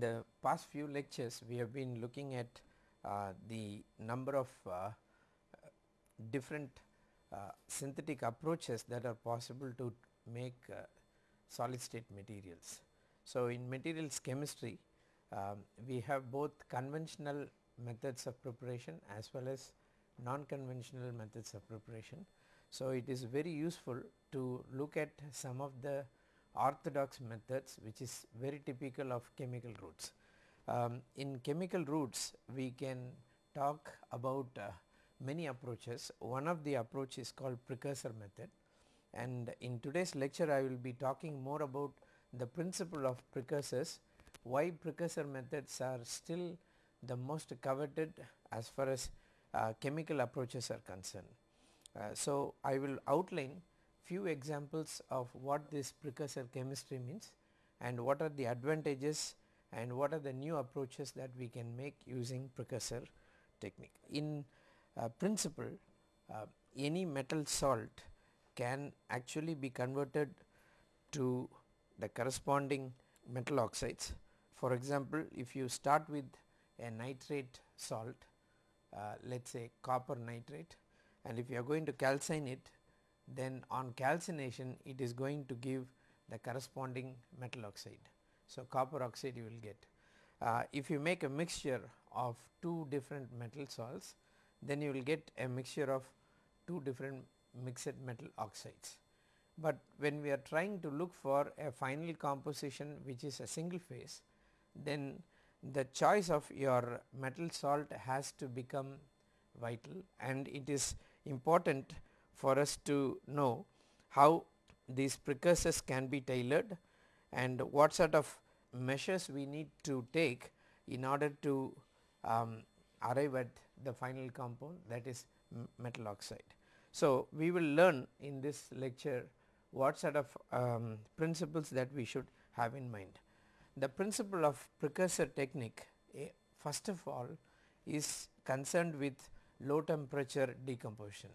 In the past few lectures we have been looking at uh, the number of uh, different uh, synthetic approaches that are possible to make uh, solid state materials. So, in materials chemistry um, we have both conventional methods of preparation as well as non-conventional methods of preparation. So, it is very useful to look at some of the orthodox methods which is very typical of chemical routes. Um, in chemical routes we can talk about uh, many approaches. One of the approach is called precursor method and in today's lecture I will be talking more about the principle of precursors, why precursor methods are still the most coveted as far as uh, chemical approaches are concerned. Uh, so, I will outline few examples of what this precursor chemistry means and what are the advantages and what are the new approaches that we can make using precursor technique. In uh, principle uh, any metal salt can actually be converted to the corresponding metal oxides. For example, if you start with a nitrate salt uh, let us say copper nitrate and if you are going to calcine it then on calcination it is going to give the corresponding metal oxide. So, copper oxide you will get. Uh, if you make a mixture of two different metal salts then you will get a mixture of two different mixed metal oxides. But when we are trying to look for a final composition which is a single phase then the choice of your metal salt has to become vital and it is important for us to know how these precursors can be tailored and what sort of measures we need to take in order to um, arrive at the final compound that is metal oxide. So, we will learn in this lecture what sort of um, principles that we should have in mind. The principle of precursor technique eh, first of all is concerned with low temperature decomposition.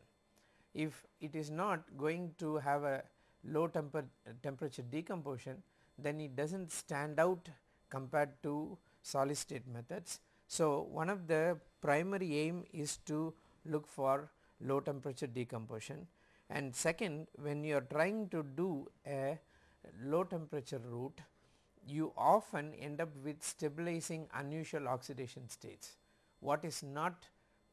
If it is not going to have a low temper temperature decomposition then it does not stand out compared to solid state methods. So, one of the primary aim is to look for low temperature decomposition and second when you are trying to do a low temperature route you often end up with stabilizing unusual oxidation states. What is not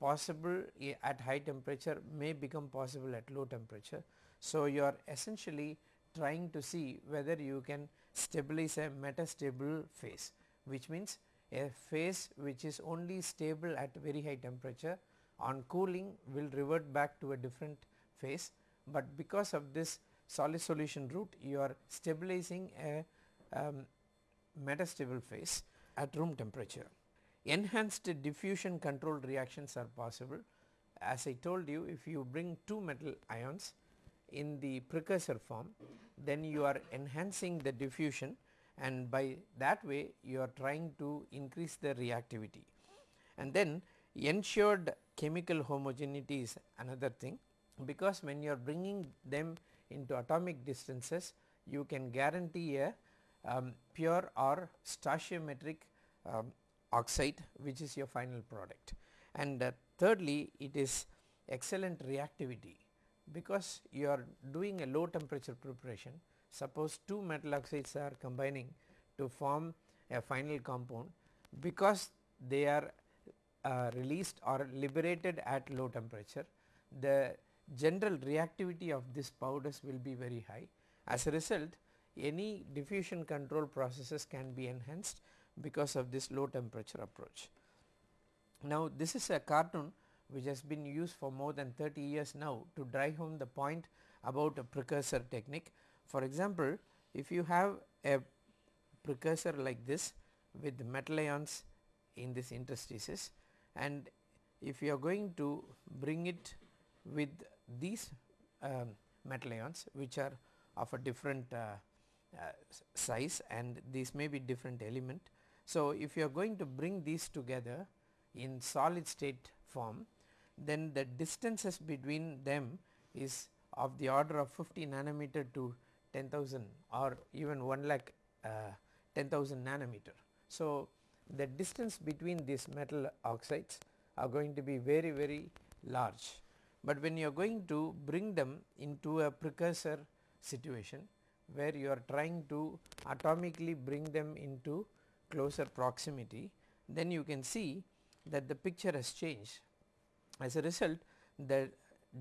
possible at high temperature may become possible at low temperature. So, you are essentially trying to see whether you can stabilize a metastable phase which means a phase which is only stable at very high temperature on cooling will revert back to a different phase, but because of this solid solution route you are stabilizing a um, metastable phase at room temperature. Enhanced diffusion control reactions are possible. As I told you if you bring two metal ions in the precursor form then you are enhancing the diffusion and by that way you are trying to increase the reactivity. And then ensured chemical homogeneity is another thing because when you are bringing them into atomic distances you can guarantee a um, pure or stoichiometric um, oxide which is your final product. And uh, thirdly it is excellent reactivity because you are doing a low temperature preparation suppose two metal oxides are combining to form a final compound because they are uh, released or liberated at low temperature the general reactivity of this powders will be very high. As a result any diffusion control processes can be enhanced because of this low temperature approach. Now this is a cartoon which has been used for more than 30 years now to drive home the point about a precursor technique. For example, if you have a precursor like this with metal ions in this interstices and if you are going to bring it with these um, metal ions which are of a different uh, uh, size and these may be different element. So, if you are going to bring these together in solid state form then the distances between them is of the order of 50 nanometer to 10,000 or even 1 lakh uh, 10,000 nanometer. So, the distance between these metal oxides are going to be very very large, but when you are going to bring them into a precursor situation where you are trying to atomically bring them into closer proximity then you can see that the picture has changed. As a result the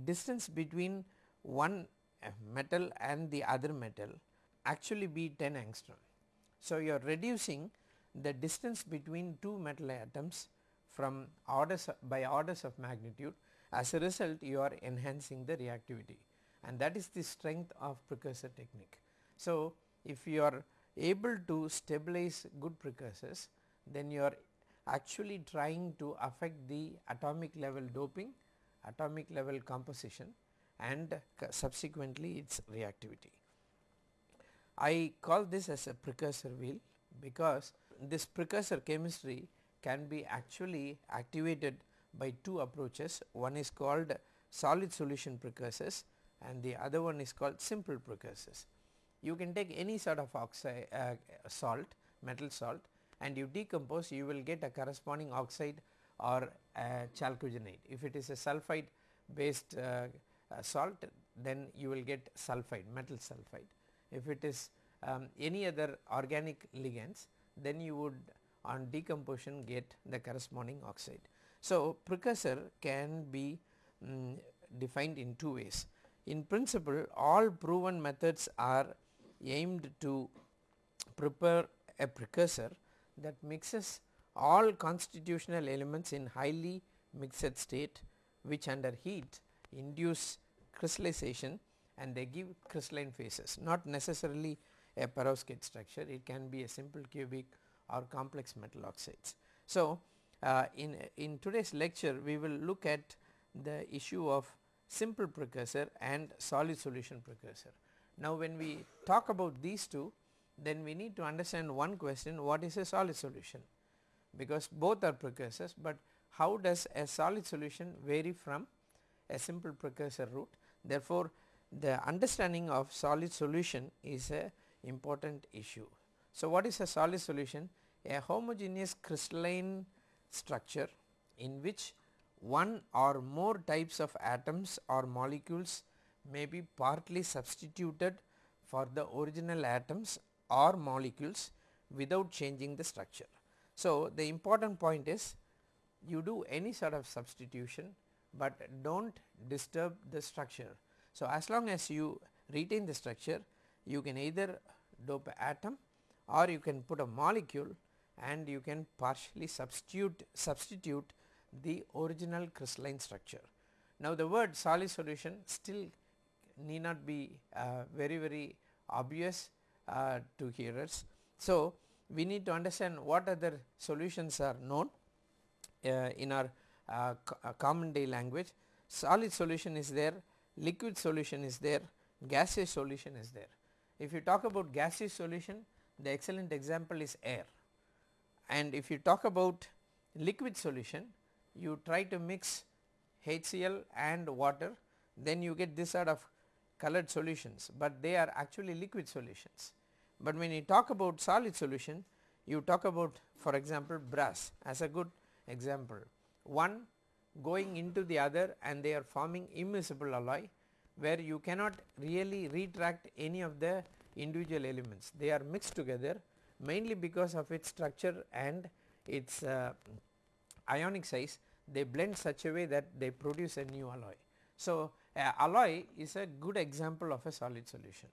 distance between one uh, metal and the other metal actually be 10 angstrom. So, you are reducing the distance between two metal atoms from orders by orders of magnitude as a result you are enhancing the reactivity and that is the strength of precursor technique. So, if you are able to stabilize good precursors then you are actually trying to affect the atomic level doping, atomic level composition and subsequently its reactivity. I call this as a precursor wheel because this precursor chemistry can be actually activated by two approaches. One is called solid solution precursors and the other one is called simple precursors. You can take any sort of oxide uh, salt, metal salt and you decompose you will get a corresponding oxide or chalcogenide. If it is a sulphide based uh, uh, salt then you will get sulphide metal sulphide. If it is um, any other organic ligands then you would on decomposition get the corresponding oxide. So, precursor can be um, defined in two ways. In principle all proven methods are aimed to prepare a precursor that mixes all constitutional elements in highly mixed state which under heat induce crystallization and they give crystalline phases not necessarily a perovskite structure it can be a simple cubic or complex metal oxides. So, uh, in, in today's lecture we will look at the issue of simple precursor and solid solution precursor. Now, when we talk about these two then we need to understand one question what is a solid solution because both are precursors, but how does a solid solution vary from a simple precursor route. Therefore, the understanding of solid solution is a important issue. So, what is a solid solution? A homogeneous crystalline structure in which one or more types of atoms or molecules may be partly substituted for the original atoms or molecules without changing the structure. So, the important point is you do any sort of substitution, but do not disturb the structure. So, as long as you retain the structure you can either dope atom or you can put a molecule and you can partially substitute substitute the original crystalline structure. Now, the word solid solution still need not be uh, very very obvious uh, to hearers. So, we need to understand what other solutions are known uh, in our common day language. Solid solution is there, liquid solution is there, gaseous solution is there. If you talk about gaseous solution, the excellent example is air and if you talk about liquid solution, you try to mix HCl and water then you get this sort of colored solutions, but they are actually liquid solutions. But when you talk about solid solution you talk about for example brass as a good example. One going into the other and they are forming immiscible alloy where you cannot really retract any of the individual elements. They are mixed together mainly because of its structure and its uh, ionic size they blend such a way that they produce a new alloy. So, alloy is a good example of a solid solution.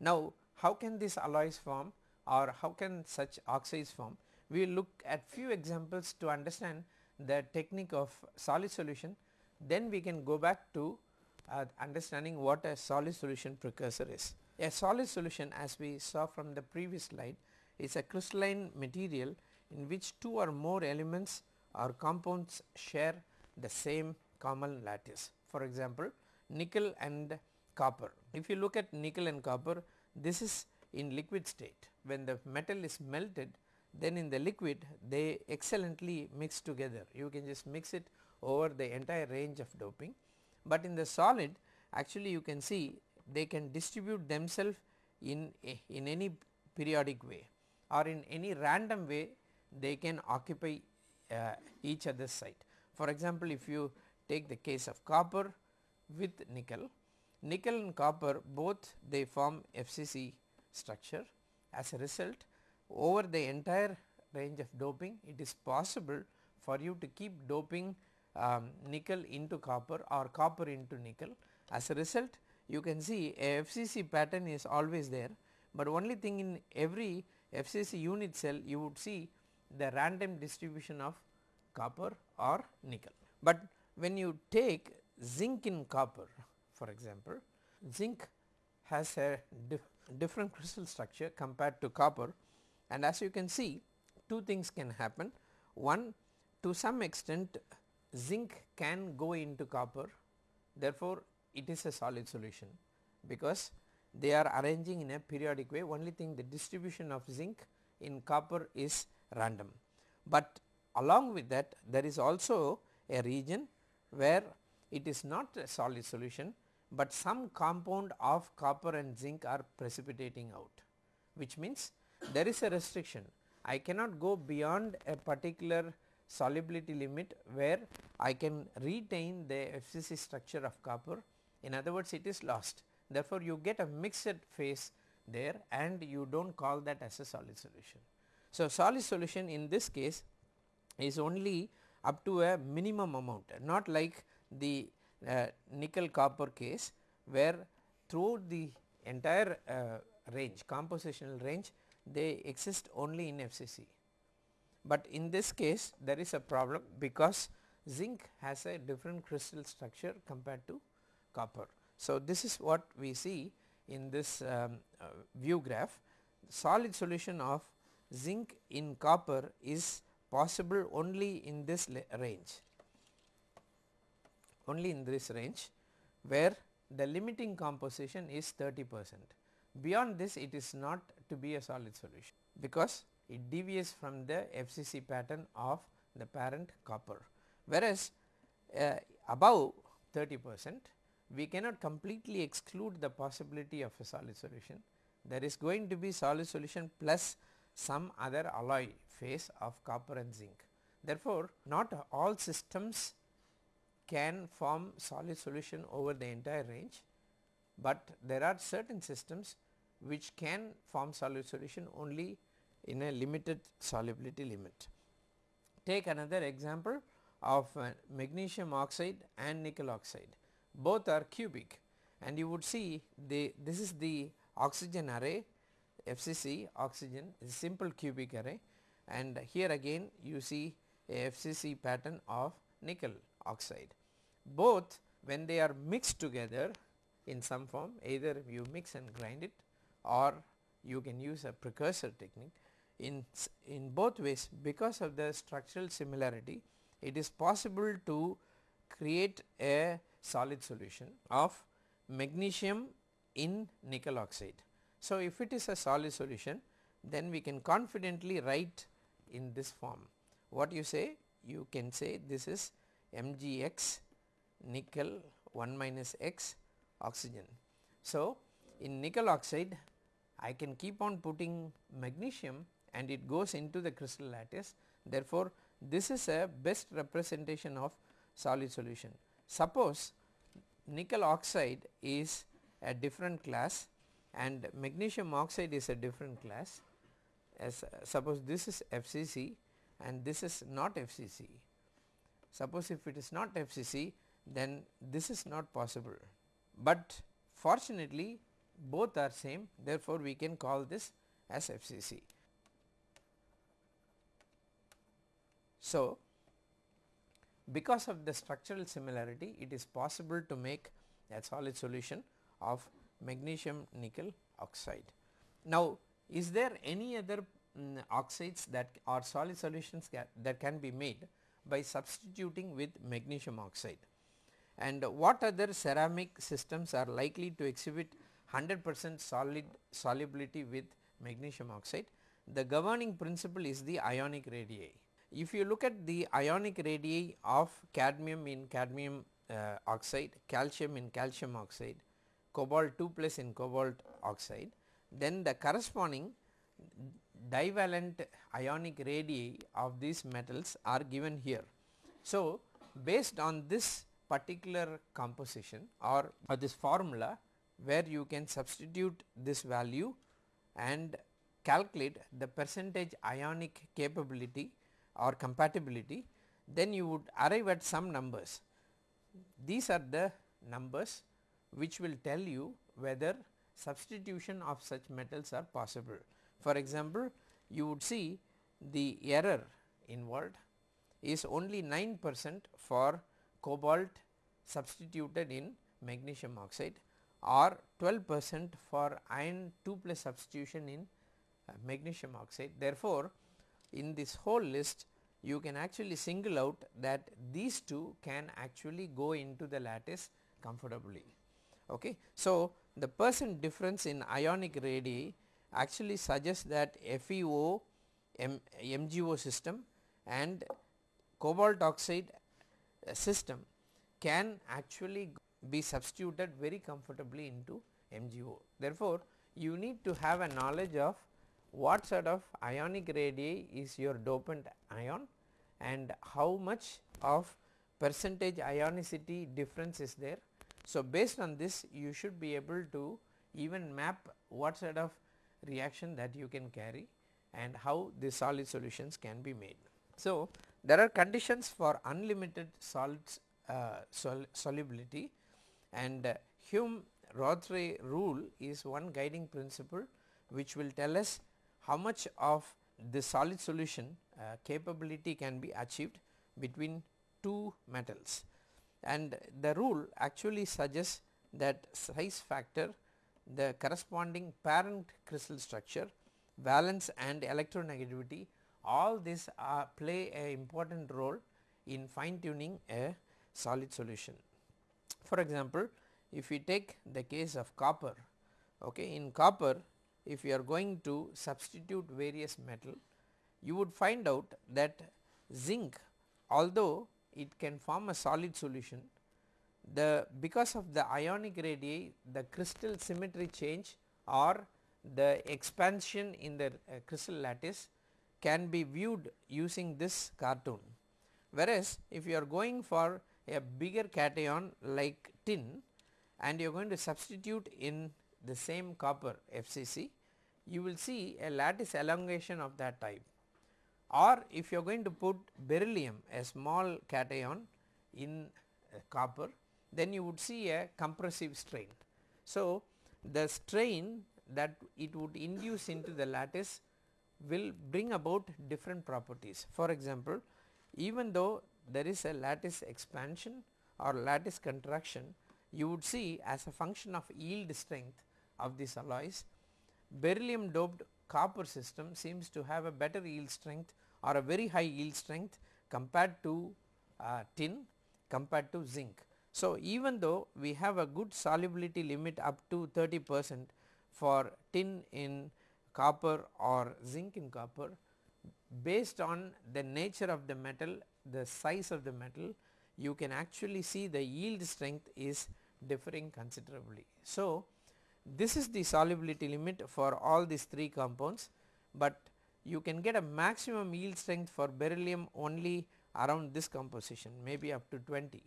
Now, how can these alloys form or how can such oxides form? We will look at few examples to understand the technique of solid solution then we can go back to uh, understanding what a solid solution precursor is. A solid solution as we saw from the previous slide is a crystalline material in which two or more elements or compounds share the same common lattice. For example, nickel and copper. If you look at nickel and copper this is in liquid state when the metal is melted then in the liquid they excellently mix together you can just mix it over the entire range of doping. But in the solid actually you can see they can distribute themselves in, in any periodic way or in any random way they can occupy uh, each other's site. For example, if you take the case of copper with nickel, nickel and copper both they form FCC structure. As a result over the entire range of doping it is possible for you to keep doping um, nickel into copper or copper into nickel. As a result you can see a FCC pattern is always there, but only thing in every FCC unit cell you would see the random distribution of copper or nickel. But when you take zinc in copper for example, zinc has a dif different crystal structure compared to copper and as you can see two things can happen. One to some extent zinc can go into copper therefore, it is a solid solution because they are arranging in a periodic way only thing the distribution of zinc in copper is random. But along with that there is also a region where it is not a solid solution, but some compound of copper and zinc are precipitating out which means there is a restriction. I cannot go beyond a particular solubility limit where I can retain the FCC structure of copper in other words it is lost. Therefore, you get a mixed phase there and you do not call that as a solid solution. So, solid solution in this case is only up to a minimum amount not like the uh, nickel copper case where throughout the entire uh, range compositional range they exist only in FCC. But in this case there is a problem because zinc has a different crystal structure compared to copper. So, this is what we see in this um, uh, view graph solid solution of zinc in copper is possible only in this range only in this range where the limiting composition is 30 percent. Beyond this it is not to be a solid solution because it deviates from the FCC pattern of the parent copper. Whereas, uh, above 30 percent we cannot completely exclude the possibility of a solid solution. There is going to be solid solution plus some other alloy phase of copper and zinc. Therefore, not all systems can form solid solution over the entire range, but there are certain systems which can form solid solution only in a limited solubility limit. Take another example of uh, magnesium oxide and nickel oxide both are cubic and you would see the this is the oxygen array FCC oxygen is simple cubic array and here again you see a FCC pattern of nickel oxide. Both when they are mixed together in some form either you mix and grind it or you can use a precursor technique in, in both ways because of the structural similarity it is possible to create a solid solution of magnesium in nickel oxide. So, if it is a solid solution then we can confidently write in this form. What you say? You can say this is MgX nickel 1 minus X oxygen. So, in nickel oxide I can keep on putting magnesium and it goes into the crystal lattice. Therefore, this is a best representation of solid solution. Suppose nickel oxide is a different class and magnesium oxide is a different class as uh, suppose this is FCC and this is not FCC. Suppose if it is not FCC then this is not possible, but fortunately both are same therefore, we can call this as FCC. So, because of the structural similarity it is possible to make a solid solution of magnesium nickel oxide. Now, is there any other um, oxides that are solid solutions that can be made by substituting with magnesium oxide and what other ceramic systems are likely to exhibit 100 percent solid solubility with magnesium oxide. The governing principle is the ionic radii. If you look at the ionic radii of cadmium in cadmium uh, oxide, calcium in calcium oxide, cobalt 2 plus in cobalt oxide, then the corresponding divalent ionic radii of these metals are given here. So, based on this particular composition or, or this formula where you can substitute this value and calculate the percentage ionic capability or compatibility then you would arrive at some numbers. These are the numbers which will tell you whether substitution of such metals are possible. For example, you would see the error involved is only 9 percent for cobalt substituted in magnesium oxide or 12 percent for iron 2 plus substitution in uh, magnesium oxide. Therefore, in this whole list you can actually single out that these two can actually go into the lattice comfortably. Okay. So, the percent difference in ionic radii actually suggests that FeO M MgO system and cobalt oxide system can actually be substituted very comfortably into MgO. Therefore, you need to have a knowledge of what sort of ionic radii is your dopant ion and how much of percentage ionicity difference is there. So, based on this you should be able to even map what sort of reaction that you can carry and how the solid solutions can be made. So, there are conditions for unlimited solids uh, sol solubility and uh, Hume-Rothery rule is one guiding principle which will tell us how much of the solid solution uh, capability can be achieved between two metals. And the rule actually suggests that size factor the corresponding parent crystal structure valence and electronegativity all these play a important role in fine tuning a solid solution. For example, if we take the case of copper okay in copper if you are going to substitute various metal you would find out that zinc although it can form a solid solution the because of the ionic radii the crystal symmetry change or the expansion in the uh, crystal lattice can be viewed using this cartoon. Whereas, if you are going for a bigger cation like tin and you are going to substitute in the same copper FCC, you will see a lattice elongation of that type or if you are going to put beryllium a small cation in uh, copper then you would see a compressive strain. So, the strain that it would induce into the lattice will bring about different properties. For example, even though there is a lattice expansion or lattice contraction, you would see as a function of yield strength of these alloys, beryllium doped copper system seems to have a better yield strength or a very high yield strength compared to uh, tin compared to zinc. So, even though we have a good solubility limit up to 30 percent for tin in copper or zinc in copper based on the nature of the metal the size of the metal you can actually see the yield strength is differing considerably. So, this is the solubility limit for all these three compounds, but you can get a maximum yield strength for beryllium only around this composition maybe up to 20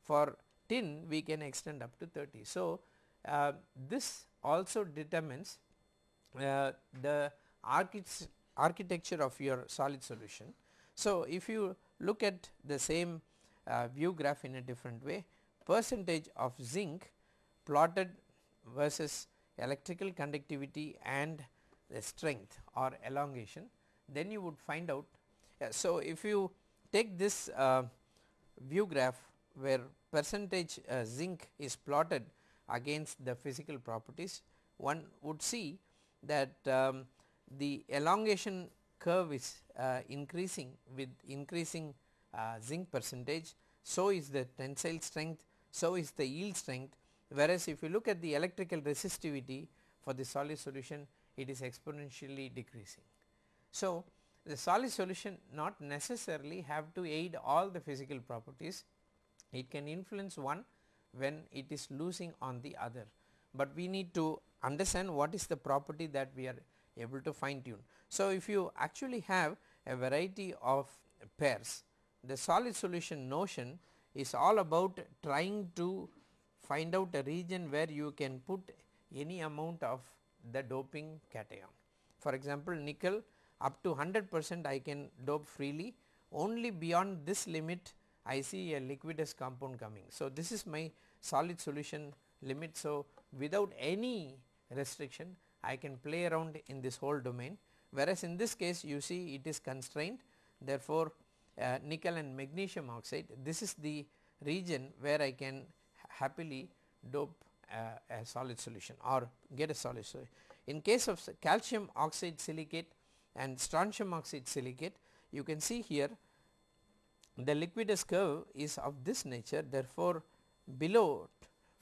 for tin we can extend up to 30. So, uh, this also determines the architecture of your solid solution. So, if you look at the same uh, view graph in a different way percentage of zinc plotted versus electrical conductivity and the strength or elongation then you would find out. so, if you take this uh, view graph where percentage uh, zinc is plotted against the physical properties one would see that um, the elongation curve is uh, increasing with increasing uh, zinc percentage so is the tensile strength so is the yield strength. Whereas if you look at the electrical resistivity for the solid solution it is exponentially decreasing. So, the solid solution not necessarily have to aid all the physical properties. It can influence one when it is losing on the other, but we need to understand what is the property that we are able to fine tune. So, if you actually have a variety of pairs the solid solution notion is all about trying to find out a region where you can put any amount of the doping cation. For example, nickel up to 100 percent I can dope freely only beyond this limit I see a liquidus compound coming. So, this is my solid solution limit. So, without any restriction I can play around in this whole domain whereas in this case you see it is constrained therefore, uh, nickel and magnesium oxide this is the region where I can happily dope uh, a solid solution or get a solid solution. In case of calcium oxide silicate and strontium oxide silicate you can see here the liquidus curve is of this nature therefore, below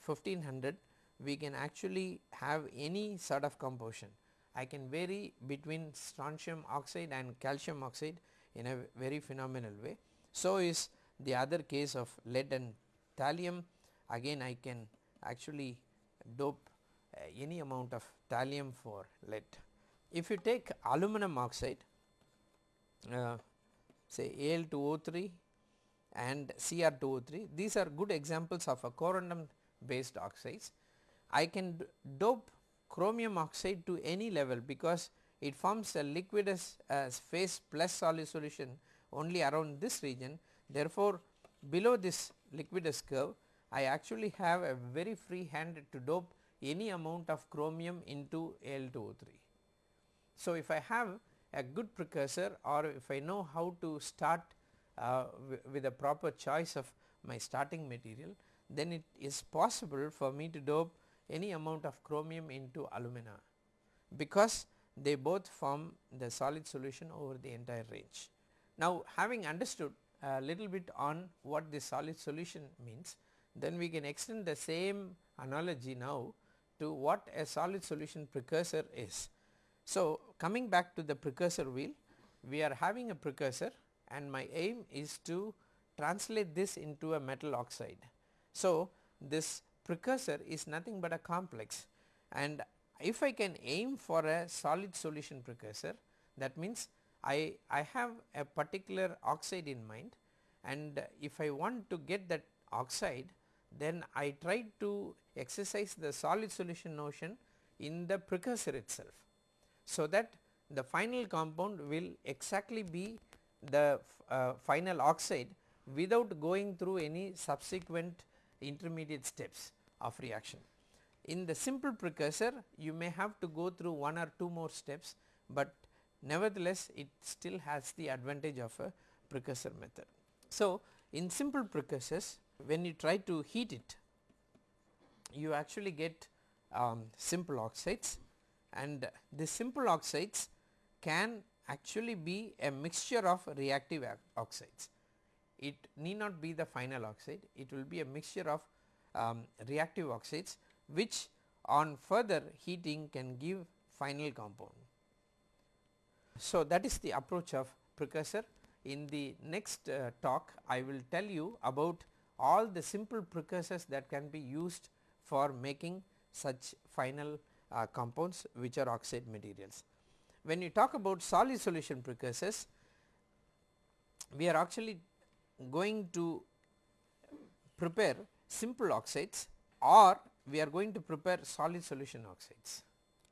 1500 we can actually have any sort of composition. I can vary between strontium oxide and calcium oxide in a very phenomenal way. So, is the other case of lead and thallium again I can actually dope uh, any amount of thallium for lead. If you take aluminum oxide uh, say Al2O3 and Cr2O3 these are good examples of a corundum based oxides. I can dope chromium oxide to any level because it forms a liquidus uh, phase plus solid solution only around this region. Therefore, below this liquidus curve I actually have a very free hand to dope any amount of chromium into Al2O3. So, if I have a good precursor or if I know how to start uh, with a proper choice of my starting material then it is possible for me to dope any amount of chromium into alumina because they both form the solid solution over the entire range. Now, having understood a little bit on what the solid solution means, then we can extend the same analogy now to what a solid solution precursor is. So, coming back to the precursor wheel, we are having a precursor and my aim is to translate this into a metal oxide. So, this precursor is nothing but a complex. And if I can aim for a solid solution precursor that means I, I have a particular oxide in mind. And if I want to get that oxide then I try to exercise the solid solution notion in the precursor itself. So, that the final compound will exactly be the uh, final oxide without going through any subsequent intermediate steps of reaction. In the simple precursor you may have to go through one or two more steps, but nevertheless it still has the advantage of a precursor method. So, in simple precursors when you try to heat it you actually get um, simple oxides and the simple oxides can actually be a mixture of reactive oxides. It need not be the final oxide, it will be a mixture of um, reactive oxides which on further heating can give final compound. So, that is the approach of precursor. In the next uh, talk I will tell you about all the simple precursors that can be used for making such final uh, compounds which are oxide materials. When you talk about solid solution precursors, we are actually going to prepare simple oxides or we are going to prepare solid solution oxides.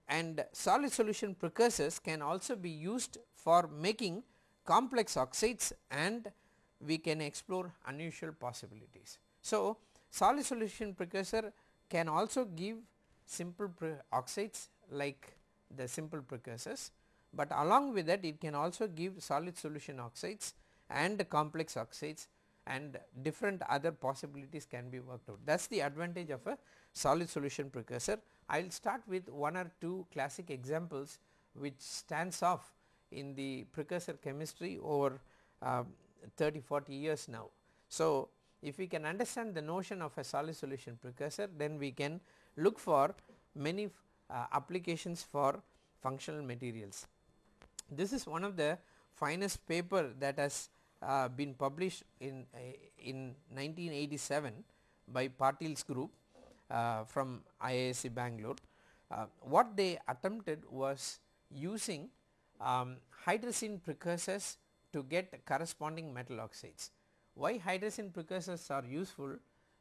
And solid solution precursors can also be used for making complex oxides and we can explore unusual possibilities. So, solid solution precursor can also give simple oxides like the simple precursors, but along with that it can also give solid solution oxides and complex oxides and different other possibilities can be worked out. That is the advantage of a solid solution precursor. I will start with one or two classic examples which stands off in the precursor chemistry over uh, 30 40 years now. So, if we can understand the notion of a solid solution precursor then we can look for many uh, applications for functional materials. This is one of the finest paper that has uh, been published in uh, in 1987 by Patil's group uh, from IISc Bangalore. Uh, what they attempted was using um, hydrazine precursors to get corresponding metal oxides. Why hydrazine precursors are useful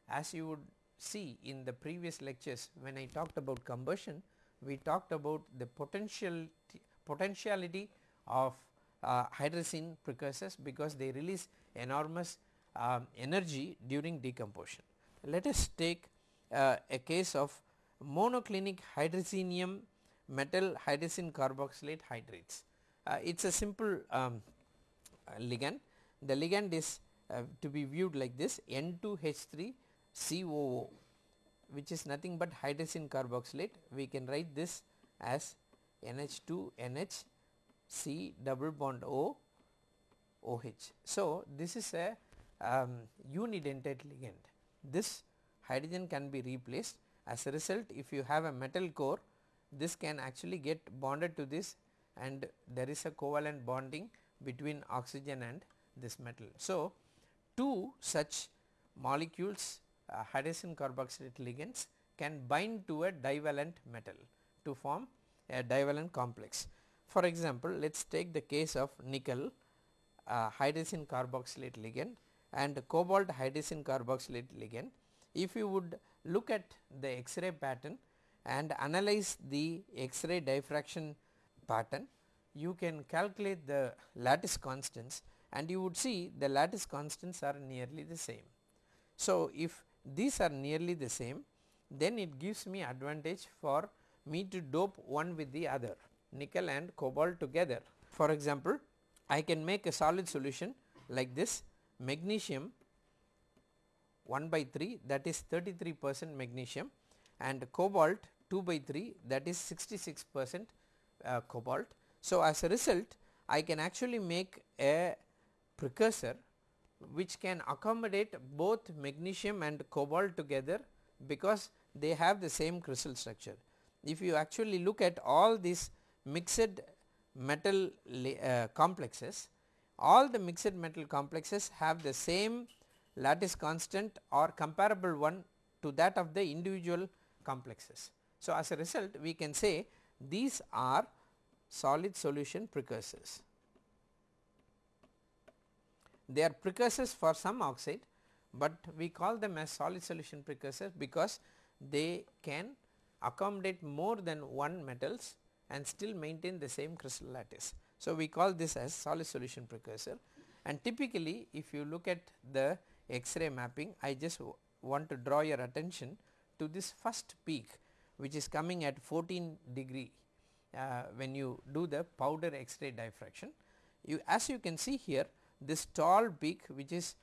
as you would see in the previous lectures when I talked about combustion we talked about the potential potentiality of hydrazine precursors because they release enormous um, energy during decomposition. Let us take uh, a case of monoclinic hydrazinium metal hydrazine carboxylate hydrates. Uh, it is a simple um, ligand. The ligand is uh, to be viewed like this N2H3 COO which is nothing but hydrazine carboxylate we can write this as NH2 NH C double bond O OH. So, this is a um, unidentate ligand this hydrogen can be replaced as a result if you have a metal core this can actually get bonded to this and there is a covalent bonding between oxygen and this metal. So, two such molecules uh, hydrazine carboxylate ligands can bind to a divalent metal to form a divalent complex. For example, let us take the case of nickel uh, hydrazine carboxylate ligand and cobalt hydrazine carboxylate ligand. If you would look at the X-ray pattern and analyze the X-ray diffraction pattern, you can calculate the lattice constants and you would see the lattice constants are nearly the same. So, if these are nearly the same then it gives me advantage for me to dope one with the other nickel and cobalt together. For example, I can make a solid solution like this magnesium 1 by 3 that is 33 percent magnesium and cobalt 2 by 3 that is 66 percent uh, cobalt. So, as a result I can actually make a precursor which can accommodate both magnesium and cobalt together because they have the same crystal structure. If you actually look at all these mixed metal uh, complexes, all the mixed metal complexes have the same lattice constant or comparable one to that of the individual complexes. So, as a result we can say these are solid solution precursors. They are precursors for some oxide, but we call them as solid solution precursors because they can accommodate more than one metals and still maintain the same crystal lattice. So, we call this as solid solution precursor and typically if you look at the X-ray mapping I just want to draw your attention to this first peak which is coming at 14 degree uh, when you do the powder X-ray diffraction. You as you can see here this tall peak which is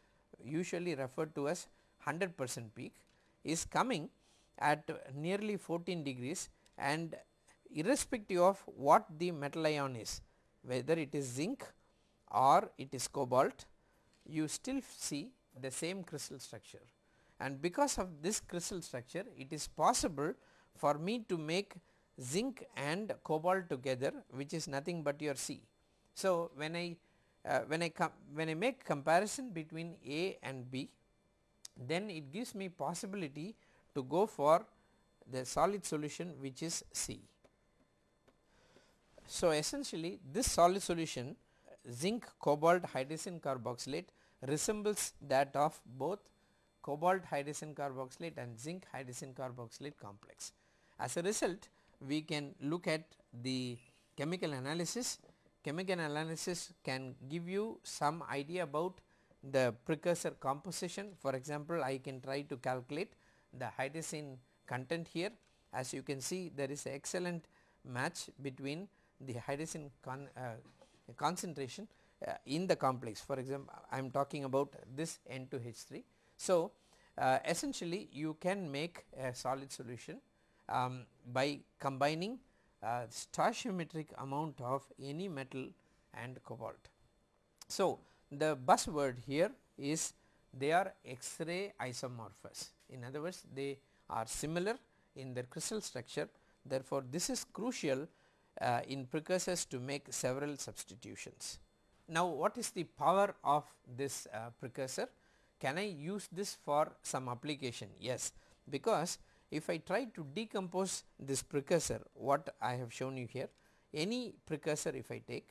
usually referred to as 100 percent peak is coming at nearly 14 degrees and irrespective of what the metal ion is whether it is zinc or it is cobalt you still see the same crystal structure and because of this crystal structure it is possible for me to make zinc and cobalt together which is nothing but your C. So, when I uh, when I when I make comparison between A and B then it gives me possibility to go for the solid solution which is C. So, essentially this solid solution zinc cobalt hydrazine carboxylate resembles that of both cobalt hydrazine carboxylate and zinc hydrazine carboxylate complex. As a result we can look at the chemical analysis chemical analysis can give you some idea about the precursor composition. For example, I can try to calculate the hydrazine content here. As you can see there is excellent match between the hydrazine con, uh, concentration uh, in the complex. For example, I am talking about this N2H3. So, uh, essentially you can make a solid solution um, by combining uh, stoichiometric amount of any metal and cobalt. So, the buzzword here is they are X-ray isomorphous. In other words, they are similar in their crystal structure. Therefore, this is crucial uh, in precursors to make several substitutions. Now, what is the power of this uh, precursor? Can I use this for some application? Yes, because if I try to decompose this precursor what I have shown you here any precursor if I take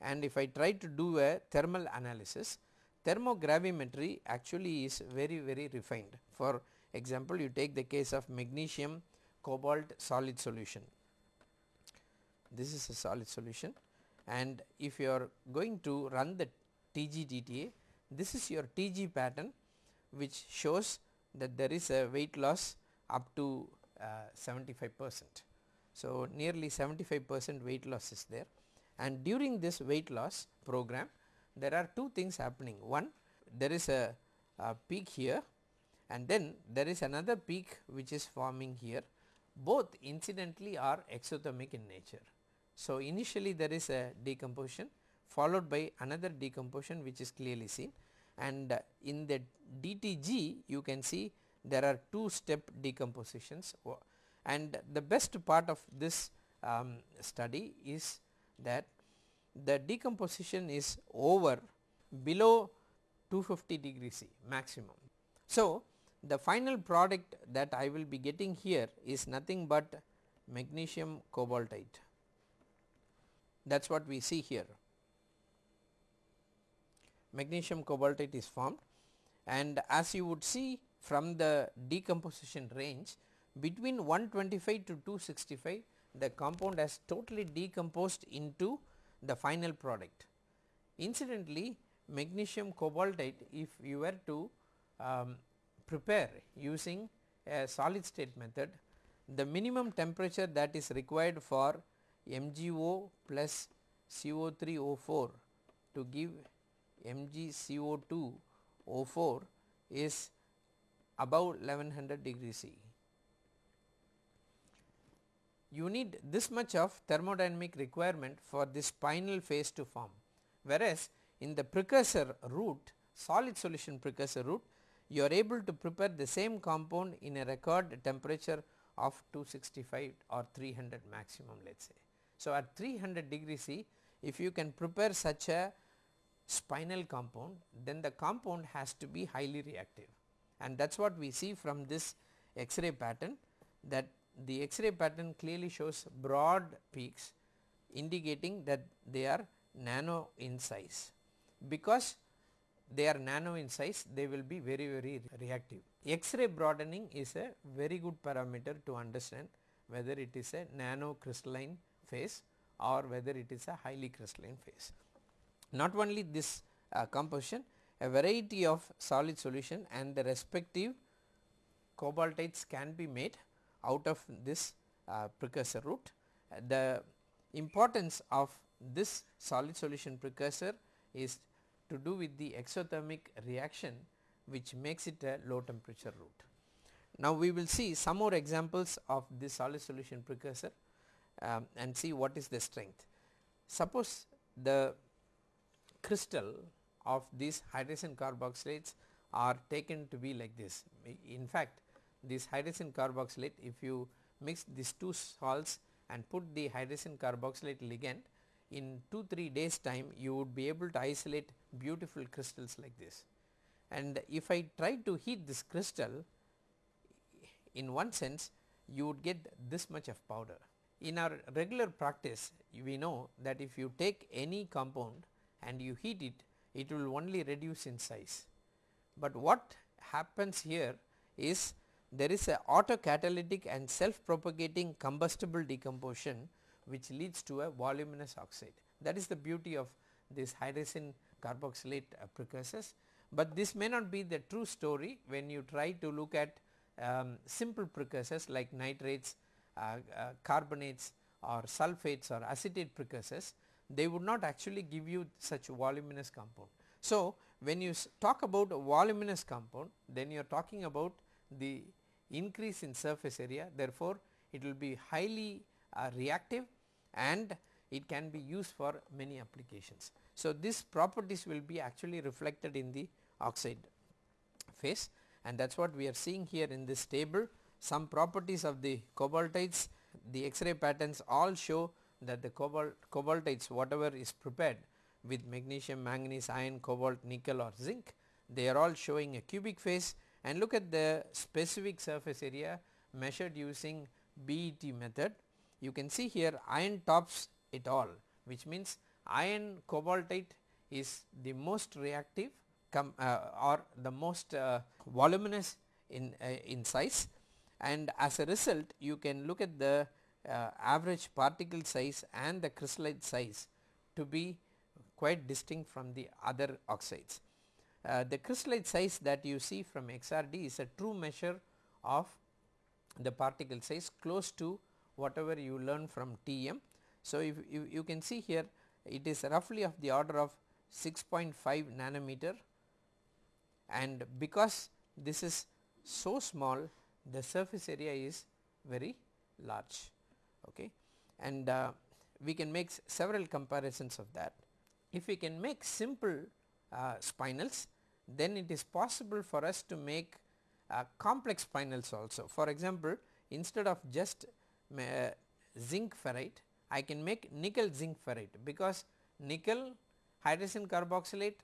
and if I try to do a thermal analysis thermogravimetry actually is very very refined. For example, you take the case of magnesium cobalt solid solution. This is a solid solution and if you are going to run the TG-DTA, this is your TG pattern which shows that there is a weight loss up to uh, 75 percent. So, nearly 75 percent weight loss is there and during this weight loss program there are two things happening. One there is a, a peak here and then there is another peak which is forming here both incidentally are exothermic in nature. So, initially there is a decomposition followed by another decomposition which is clearly seen and in the DTG you can see there are two step decompositions and the best part of this um, study is that the decomposition is over below 250 degree C maximum. So, the final product that I will be getting here is nothing but magnesium cobaltite that is what we see here. Magnesium cobaltite is formed and as you would see from the decomposition range between 125 to 265 the compound has totally decomposed into the final product. Incidentally magnesium cobaltite if you were to um, prepare using a solid state method the minimum temperature that is required for MgO plus CO3O4 to give MgCO2O4 is above 1100 degree C. You need this much of thermodynamic requirement for this spinel phase to form whereas in the precursor route solid solution precursor route you are able to prepare the same compound in a record temperature of 265 or 300 maximum let us say. So, at 300 degree C if you can prepare such a spinel compound then the compound has to be highly reactive and that is what we see from this X-ray pattern that the X-ray pattern clearly shows broad peaks indicating that they are nano in size. Because they are nano in size they will be very very reactive. X-ray broadening is a very good parameter to understand whether it is a nano crystalline phase or whether it is a highly crystalline phase. Not only this uh, composition a variety of solid solution and the respective cobaltites can be made out of this uh, precursor route. The importance of this solid solution precursor is to do with the exothermic reaction which makes it a low temperature route. Now, we will see some more examples of this solid solution precursor um, and see what is the strength. Suppose the crystal of these hydrogen carboxylates are taken to be like this. In fact, this hydrogen carboxylate if you mix these two salts and put the hydrogen carboxylate ligand in 2 3 days time you would be able to isolate beautiful crystals like this. And if I try to heat this crystal in one sense you would get this much of powder in our regular practice we know that if you take any compound and you heat it, it will only reduce in size. But what happens here is there is a autocatalytic and self propagating combustible decomposition which leads to a voluminous oxide. That is the beauty of this hydrogen carboxylate uh, precursors, but this may not be the true story when you try to look at um, simple precursors like nitrates carbonates or sulfates or acetate precursors they would not actually give you such voluminous compound. So, when you talk about a voluminous compound then you are talking about the increase in surface area therefore, it will be highly uh, reactive and it can be used for many applications. So, these properties will be actually reflected in the oxide phase and that is what we are seeing here in this table some properties of the cobaltites the X-ray patterns all show that the cobalt cobaltites whatever is prepared with magnesium, manganese, iron, cobalt, nickel or zinc they are all showing a cubic phase and look at the specific surface area measured using BET method. You can see here iron tops it all which means iron cobaltite is the most reactive uh, or the most uh, voluminous in, uh, in size and as a result you can look at the uh, average particle size and the crystallite size to be quite distinct from the other oxides. Uh, the crystallite size that you see from XRD is a true measure of the particle size close to whatever you learn from TEM. So, if you, you can see here it is roughly of the order of 6.5 nanometer and because this is so small the surface area is very large okay and uh, we can make several comparisons of that. If we can make simple uh, spinels then it is possible for us to make uh, complex spinels also. For example, instead of just uh, zinc ferrite I can make nickel zinc ferrite because nickel hydrogen carboxylate,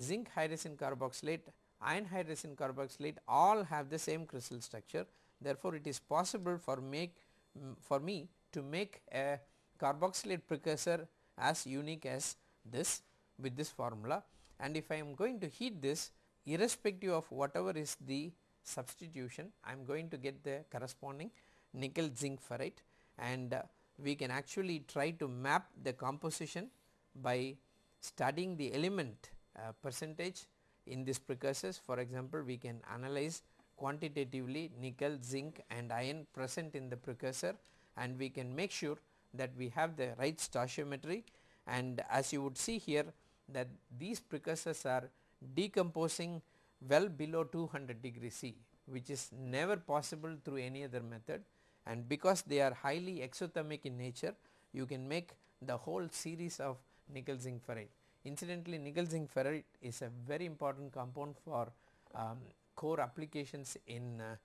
zinc hydrogen carboxylate, iron hydrogen carboxylate all have the same crystal structure. Therefore, it is possible for make um, for me to make a carboxylate precursor as unique as this with this formula and if I am going to heat this irrespective of whatever is the substitution I am going to get the corresponding nickel zinc ferrite and uh, we can actually try to map the composition by studying the element uh, percentage in these precursors. For example we can analyze quantitatively nickel zinc and iron present in the precursor and we can make sure that we have the right stoichiometry. And as you would see here that these precursors are decomposing well below 200 degree C which is never possible through any other method. And because they are highly exothermic in nature you can make the whole series of nickel zinc ferrite. Incidentally nickel zinc ferrite is a very important compound for um, core applications in uh,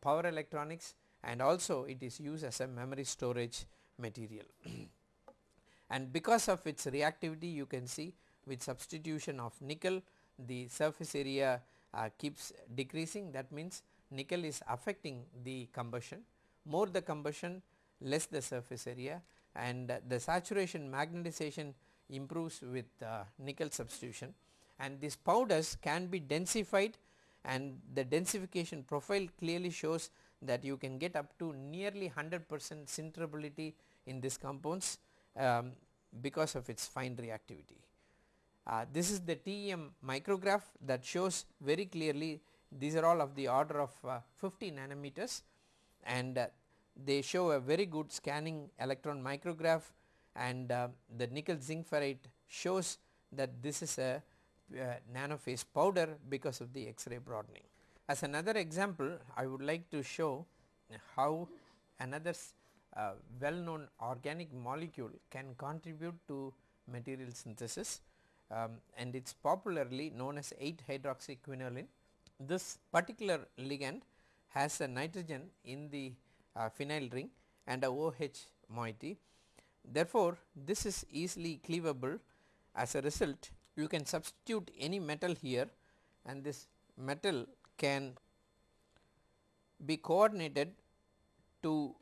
power electronics and also it is used as a memory storage material. and because of its reactivity you can see with substitution of nickel the surface area uh, keeps decreasing that means nickel is affecting the combustion more the combustion less the surface area and uh, the saturation magnetization improves with uh, nickel substitution and these powders can be densified and the densification profile clearly shows that you can get up to nearly 100 percent sinterability in these compounds um, because of its fine reactivity. Uh, this is the TEM micrograph that shows very clearly these are all of the order of uh, 50 nanometers and uh, they show a very good scanning electron micrograph and uh, the nickel zinc ferrite shows that this is a uh, nanophase powder because of the X-ray broadening. As another example I would like to show how another uh, well known organic molecule can contribute to material synthesis um, and it is popularly known as 8 hydroxyquinoline. This particular ligand has a nitrogen in the uh, phenyl ring and a OH moiety. Therefore, this is easily cleavable as a result you can substitute any metal here and this metal can be coordinated to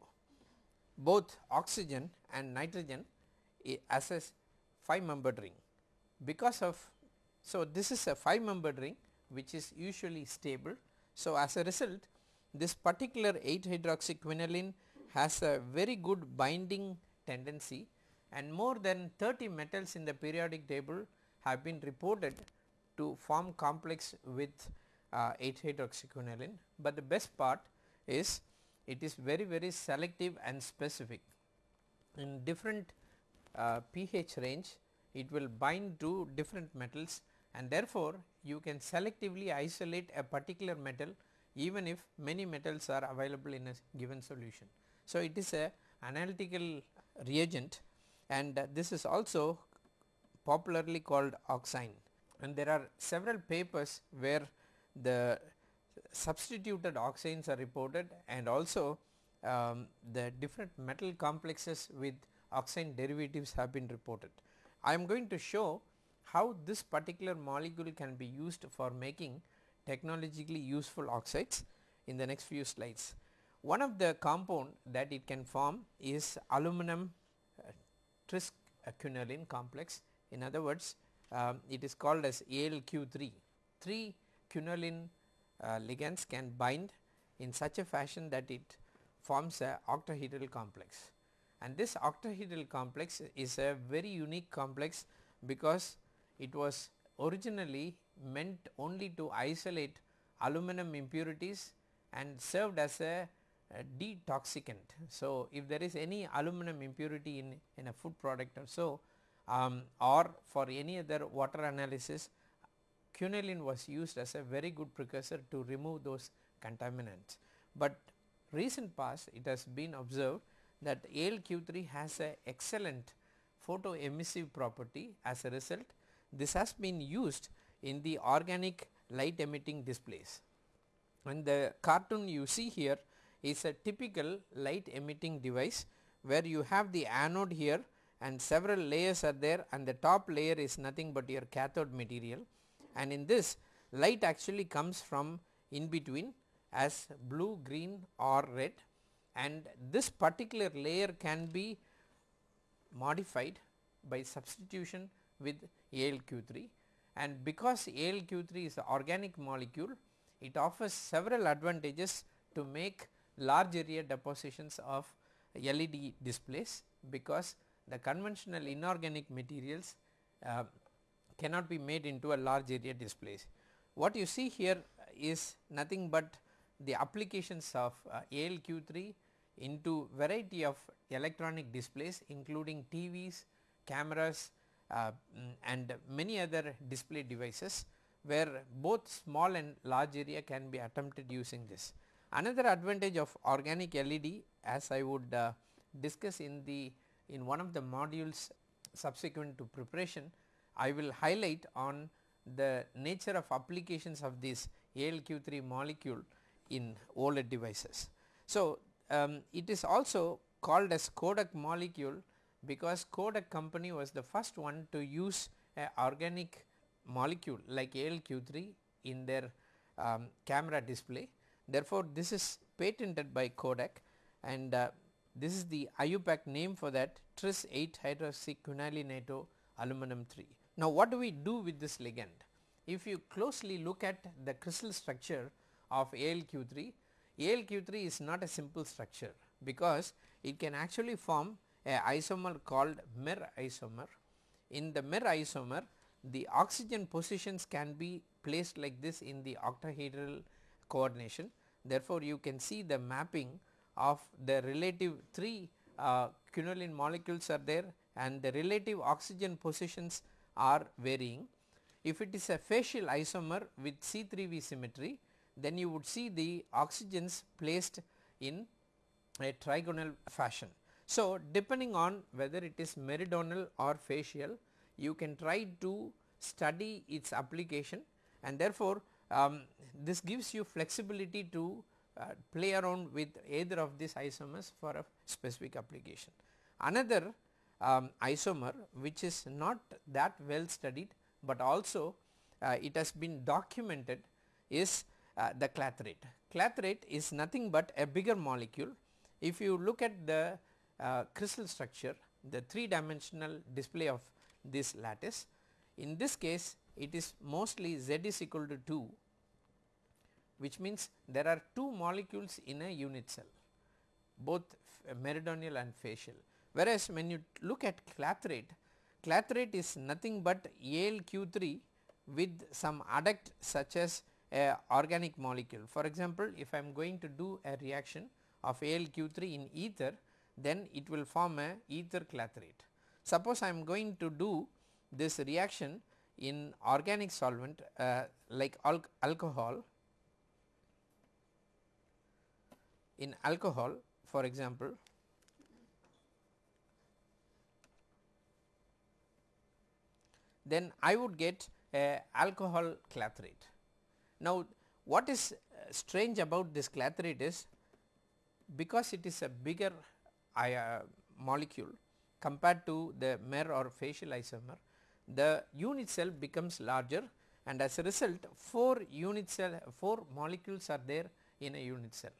both oxygen and nitrogen as a 5 membered ring because of so this is a 5 membered ring which is usually stable. So, as a result this particular 8 hydroxyquinoline has a very good binding tendency and more than 30 metals in the periodic table have been reported to form complex with uh, 8 hydroxyquinoline, but the best part is it is very very selective and specific in different uh, pH range it will bind to different metals and therefore, you can selectively isolate a particular metal even if many metals are available in a given solution. So, it is a analytical reagent and this is also popularly called oxine and there are several papers where the substituted oxines are reported and also um, the different metal complexes with oxine derivatives have been reported. I am going to show how this particular molecule can be used for making technologically useful oxides in the next few slides. One of the compound that it can form is aluminum uh, tris quinoline complex. In other words, um, it is called as ALQ3. 3 quinoline uh, ligands can bind in such a fashion that it forms a octahedral complex and this octahedral complex is a very unique complex because it was originally meant only to isolate aluminum impurities and served as a, detoxicant. So, if there is any aluminum impurity in, in a food product or so um, or for any other water analysis quinoline was used as a very good precursor to remove those contaminants. But recent past it has been observed that ALQ3 has a excellent photoemissive property as a result this has been used in the organic light emitting displays and the cartoon you see here is a typical light emitting device where you have the anode here and several layers are there and the top layer is nothing but your cathode material. And in this light actually comes from in between as blue, green or red. And this particular layer can be modified by substitution with ALQ3 and because ALQ3 is an organic molecule it offers several advantages to make large area depositions of LED displays because the conventional inorganic materials uh, cannot be made into a large area displays. What you see here is nothing but the applications of uh, ALQ3 into variety of electronic displays including TVs, cameras uh, mm, and many other display devices where both small and large area can be attempted using this. Another advantage of organic LED as I would uh, discuss in the in one of the modules subsequent to preparation I will highlight on the nature of applications of this ALQ3 molecule in OLED devices. So, um, it is also called as Kodak molecule because Kodak company was the first one to use a organic molecule like ALQ3 in their um, camera display. Therefore, this is patented by Kodak and uh, this is the IUPAC name for that tris 8 hydroxyquinoline aluminum 3. Now, what do we do with this ligand? If you closely look at the crystal structure of ALQ3, ALQ3 is not a simple structure because it can actually form a isomer called mer isomer. In the mer isomer the oxygen positions can be placed like this in the octahedral coordination. Therefore, you can see the mapping of the relative 3 uh, quinoline molecules are there and the relative oxygen positions are varying. If it is a facial isomer with C3V symmetry then you would see the oxygens placed in a trigonal fashion. So, depending on whether it is meridional or facial you can try to study its application and therefore, um, this gives you flexibility to uh, play around with either of these isomers for a specific application. Another um, isomer which is not that well studied, but also uh, it has been documented is uh, the clathrate. Clathrate is nothing but a bigger molecule. If you look at the uh, crystal structure, the 3 dimensional display of this lattice, in this case it is mostly Z is equal to 2 which means there are 2 molecules in a unit cell both meridional and facial. Whereas, when you look at clathrate, clathrate is nothing but AlQ3 with some adduct such as a organic molecule. For example, if I am going to do a reaction of AlQ3 in ether then it will form a ether clathrate. Suppose I am going to do this reaction in organic solvent uh, like al alcohol in alcohol for example then I would get a alcohol clathrate. Now, what is uh, strange about this clathrate is because it is a bigger uh, molecule compared to the mer or facial isomer, the unit cell becomes larger and as a result 4 unit cell 4 molecules are there in a unit cell.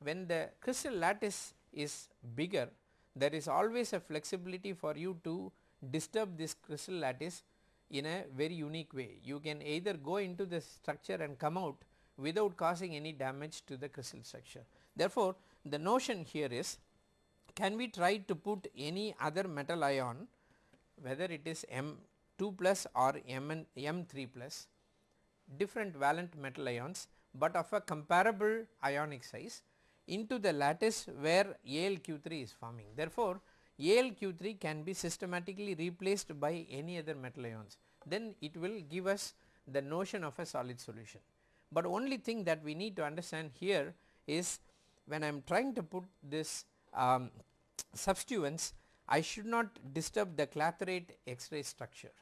When the crystal lattice is bigger there is always a flexibility for you to disturb this crystal lattice in a very unique way. You can either go into the structure and come out without causing any damage to the crystal structure. Therefore, the notion here is can we try to put any other metal ion whether it is M2 plus or M M3 plus different valent metal ions, but of a comparable ionic size into the lattice where AlQ3 is forming. Therefore, AlQ3 can be systematically replaced by any other metal ions then it will give us the notion of a solid solution. But only thing that we need to understand here is when I am trying to put this um, substituents I should not disturb the clathrate X-ray structure.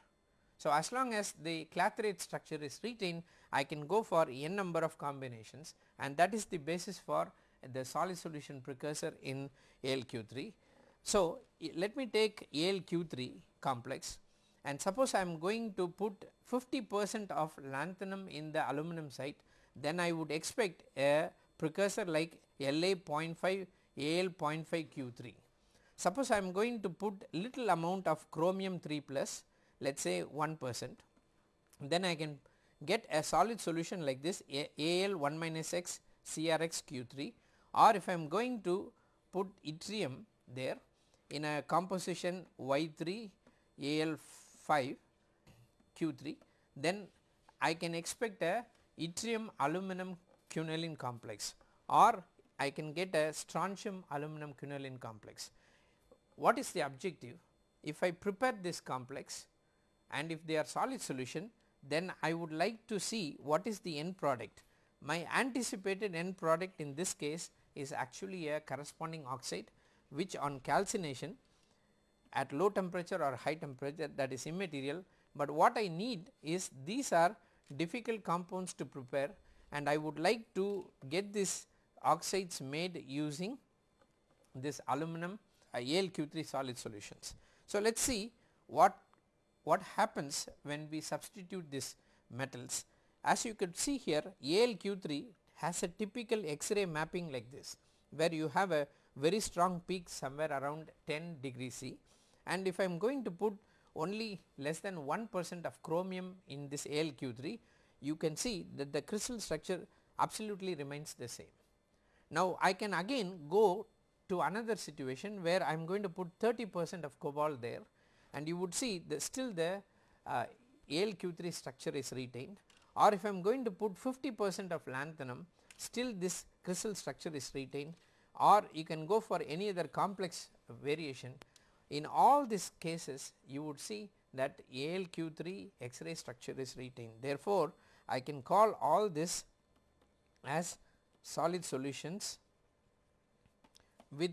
So, as long as the clathrate structure is retained I can go for n number of combinations and that is the basis for the solid solution precursor in AlQ3. So, let me take AlQ3 complex and suppose I am going to put 50 percent of lanthanum in the aluminum site then I would expect a precursor like La 0.5 Al 0.5 Q3. Suppose I am going to put little amount of chromium 3 plus let us say 1 percent then I can get a solid solution like this Al 1 minus x CRX Q3 or if I am going to put yttrium there in a composition Y3 Al 5 Q3 then I can expect a yttrium aluminum quinoline complex or I can get a strontium aluminum quinoline complex. What is the objective? If I prepare this complex and if they are solid solution then I would like to see what is the end product. My anticipated end product in this case is actually a corresponding oxide which on calcination at low temperature or high temperature that is immaterial, but what I need is these are difficult compounds to prepare and I would like to get these oxides made using this aluminum uh, AlQ3 solid solutions. So, let us see what what happens when we substitute these metals. As you could see here AlQ3 has a typical X-ray mapping like this where you have a very strong peak somewhere around 10 degree C and if I am going to put only less than 1 percent of chromium in this AlQ3 you can see that the crystal structure absolutely remains the same. Now I can again go to another situation where I am going to put 30 percent of cobalt there and you would see that still the uh, AlQ3 structure is retained. Or if I am going to put 50 percent of lanthanum still this crystal structure is retained. Or you can go for any other complex variation. In all these cases you would see that AlQ3 X-ray structure is retained. Therefore, I can call all this as solid solutions with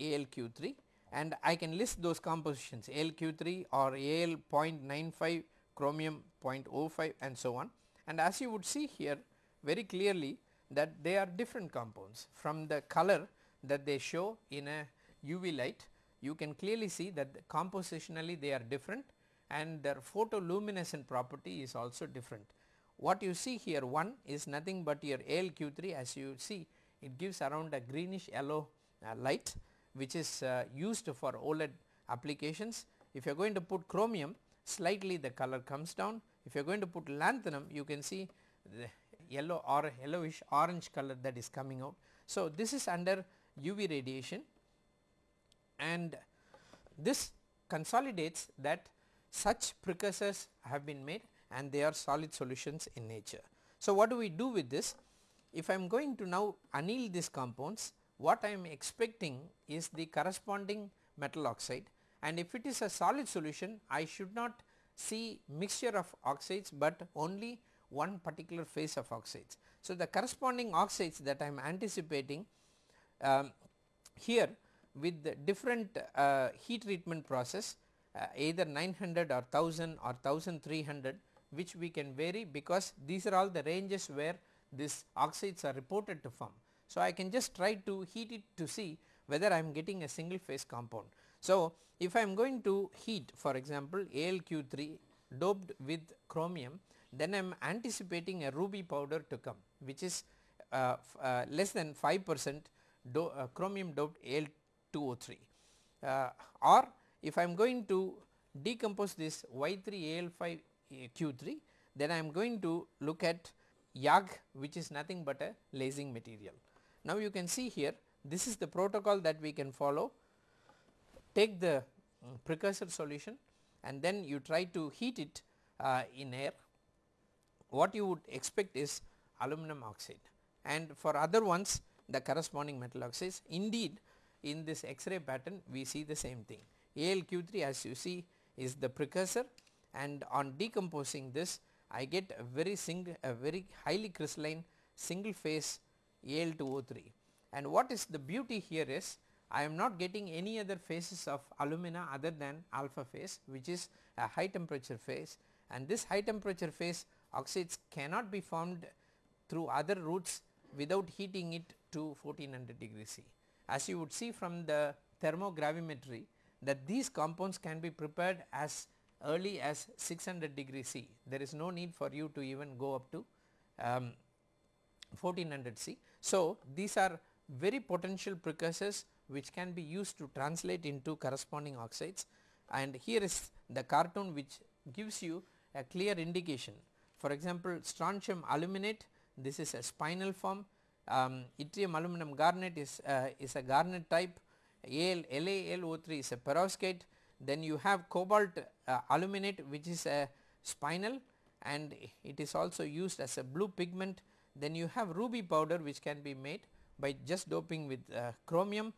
AlQ3 and I can list those compositions AlQ3 or Al 0.95 chromium 0.05 and so on. And as you would see here very clearly that they are different compounds. From the color that they show in a UV light you can clearly see that compositionally they are different and their photoluminescent property is also different. What you see here one is nothing but your AlQ3 as you see it gives around a greenish yellow uh, light which is uh, used for OLED applications. If you are going to put chromium slightly the color comes down. If you are going to put lanthanum you can see the yellow or yellowish orange color that is coming out. So, this is under UV radiation and this consolidates that such precursors have been made and they are solid solutions in nature. So, what do we do with this? If I am going to now anneal these compounds what I am expecting is the corresponding metal oxide and if it is a solid solution I should not see mixture of oxides, but only one particular phase of oxides. So, the corresponding oxides that I am anticipating um, here with the different uh, heat treatment process uh, either 900 or 1000 or 1300 which we can vary because these are all the ranges where these oxides are reported to form. So, I can just try to heat it to see whether I am getting a single phase compound. So, if I am going to heat for example AlQ3 doped with chromium then I am anticipating a ruby powder to come which is uh, uh, less than 5 percent do, uh, chromium doped Al 2O3 uh, or if I am going to decompose this Y3Al5 Q3 then I am going to look at YAG which is nothing but a lasing material. Now you can see here this is the protocol that we can follow. Take the um, precursor solution and then you try to heat it uh, in air. What you would expect is aluminum oxide. And for other ones the corresponding metal oxides. Indeed in this X-ray pattern we see the same thing. AlQ3 as you see is the precursor. And on decomposing this I get a very single a very highly crystalline single phase Al2O3 and what is the beauty here is I am not getting any other phases of alumina other than alpha phase which is a high temperature phase and this high temperature phase oxides cannot be formed through other routes without heating it to 1400 degree C. As you would see from the thermogravimetry that these compounds can be prepared as early as 600 degree C. There is no need for you to even go up to um, 1400 C. So, these are very potential precursors which can be used to translate into corresponding oxides. And here is the cartoon which gives you a clear indication. For example, strontium aluminate this is a spinel form, um, yttrium aluminum garnet is, uh, is a garnet type, Al, LaAlO3 is a perovskite, then you have cobalt uh, aluminate which is a spinel and it is also used as a blue pigment, then you have ruby powder which can be made by just doping with uh, chromium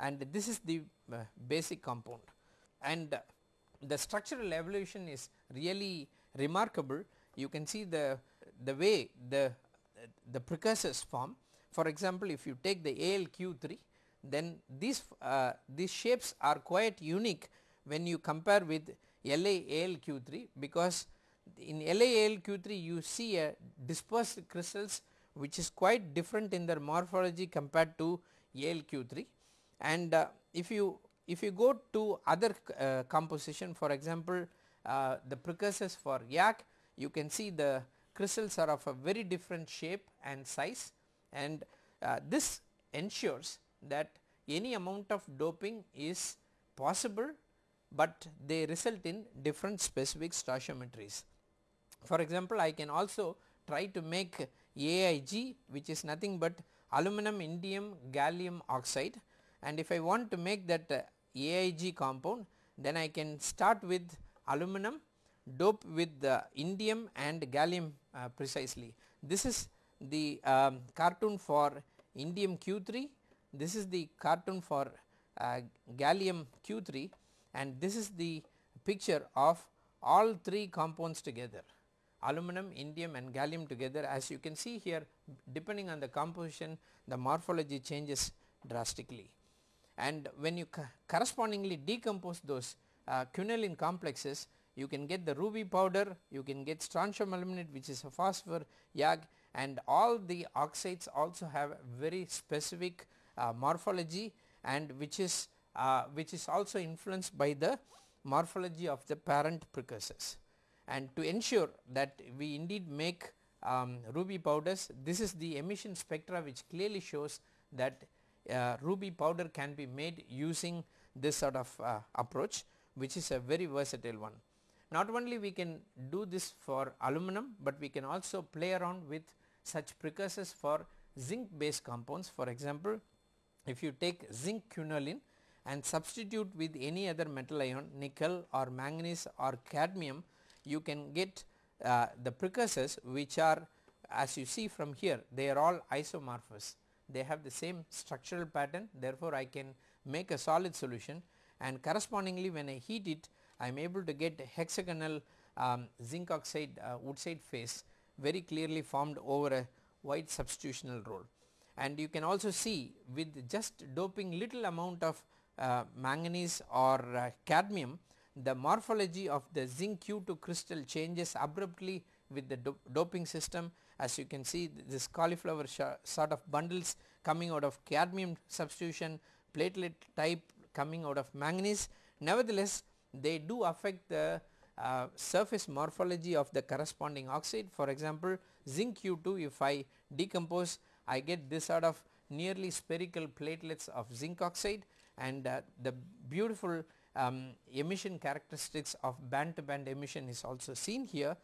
and this is the uh, basic compound. And the structural evolution is really remarkable. You can see the the way the the precursors form. For example if you take the AlQ3 then these uh, these shapes are quite unique when you compare with LaAlQ3 because in LaAlQ3 you see a dispersed crystals which is quite different in their morphology compared to AlQ3 and uh, if you if you go to other uh, composition for example uh, the precursors for YAG you can see the crystals are of a very different shape and size and uh, this ensures that any amount of doping is possible but they result in different specific stoichiometries. For example, I can also try to make AIG which is nothing but aluminum indium gallium oxide. And if I want to make that uh, AIG compound then I can start with aluminum dope with the indium and gallium uh, precisely. This is the um, cartoon for indium Q3, this is the cartoon for uh, gallium Q3 and this is the picture of all three compounds together aluminum, indium and gallium together as you can see here depending on the composition the morphology changes drastically. And when you correspondingly decompose those uh, quinoline complexes you can get the ruby powder, you can get strontium aluminate which is a phosphor YAG and all the oxides also have very specific uh, morphology and which is uh, which is also influenced by the morphology of the parent precursors. And to ensure that we indeed make um, ruby powders this is the emission spectra which clearly shows that uh, ruby powder can be made using this sort of uh, approach which is a very versatile one. Not only we can do this for aluminum, but we can also play around with such precursors for zinc based compounds. For example, if you take zinc quinoline and substitute with any other metal ion nickel or manganese or cadmium, you can get uh, the precursors which are as you see from here they are all isomorphous. They have the same structural pattern. Therefore, I can make a solid solution. And correspondingly when I heat it I am able to get hexagonal um, zinc oxide uh, wurtzite phase very clearly formed over a white substitutional role. And you can also see with just doping little amount of uh, manganese or uh, cadmium the morphology of the zinc Q2 crystal changes abruptly with the do doping system as you can see this cauliflower sort of bundles coming out of cadmium substitution platelet type coming out of manganese. Nevertheless, they do affect the uh, surface morphology of the corresponding oxide. For example, zinc Q2 if I decompose I get this sort of nearly spherical platelets of zinc oxide and uh, the beautiful um, emission characteristics of band to band emission is also seen here.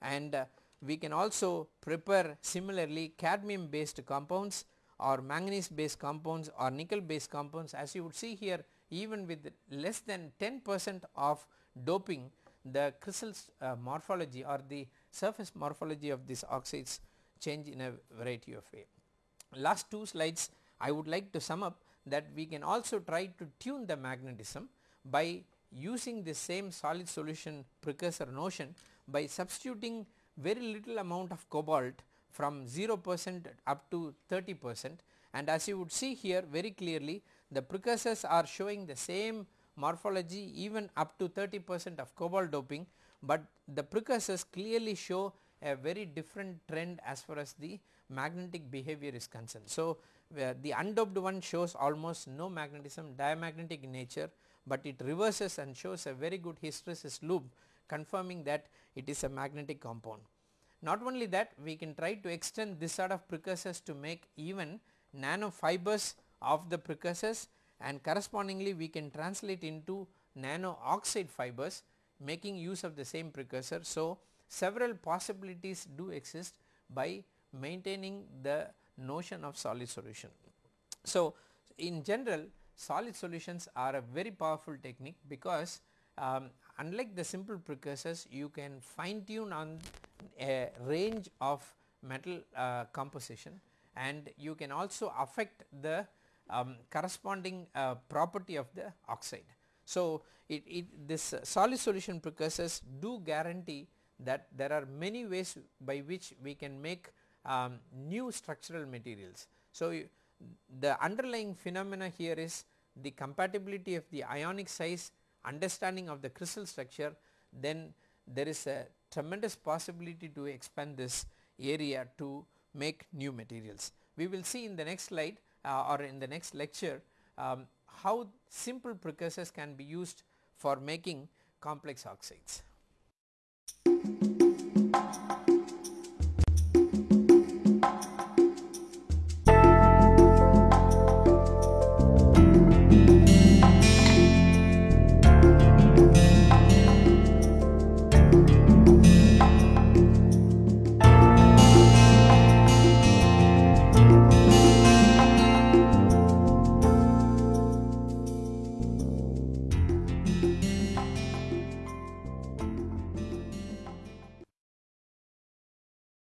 And uh, we can also prepare similarly cadmium based compounds or manganese based compounds or nickel based compounds. As you would see here even with less than 10 percent of doping the crystal uh, morphology or the surface morphology of these oxides change in a variety of way. Last two slides I would like to sum up that we can also try to tune the magnetism by using the same solid solution precursor notion by substituting very little amount of cobalt from 0 percent up to 30 percent and as you would see here very clearly the precursors are showing the same morphology even up to 30 percent of cobalt doping, but the precursors clearly show a very different trend as far as the magnetic behavior is concerned. So, the undoped one shows almost no magnetism diamagnetic nature, but it reverses and shows a very good hysteresis loop confirming that it is a magnetic compound. Not only that we can try to extend this sort of precursors to make even nanofibers of the precursors and correspondingly we can translate into nano oxide fibers making use of the same precursor. So, several possibilities do exist by maintaining the notion of solid solution. So, in general solid solutions are a very powerful technique because um, unlike the simple precursors you can fine tune on a range of metal uh, composition and you can also affect the um, corresponding uh, property of the oxide. So, it, it this solid solution precursors do guarantee that there are many ways by which we can make um, new structural materials. So, the underlying phenomena here is the compatibility of the ionic size understanding of the crystal structure then there is a tremendous possibility to expand this area to make new materials. We will see in the next slide uh, or in the next lecture um, how simple precursors can be used for making complex oxides.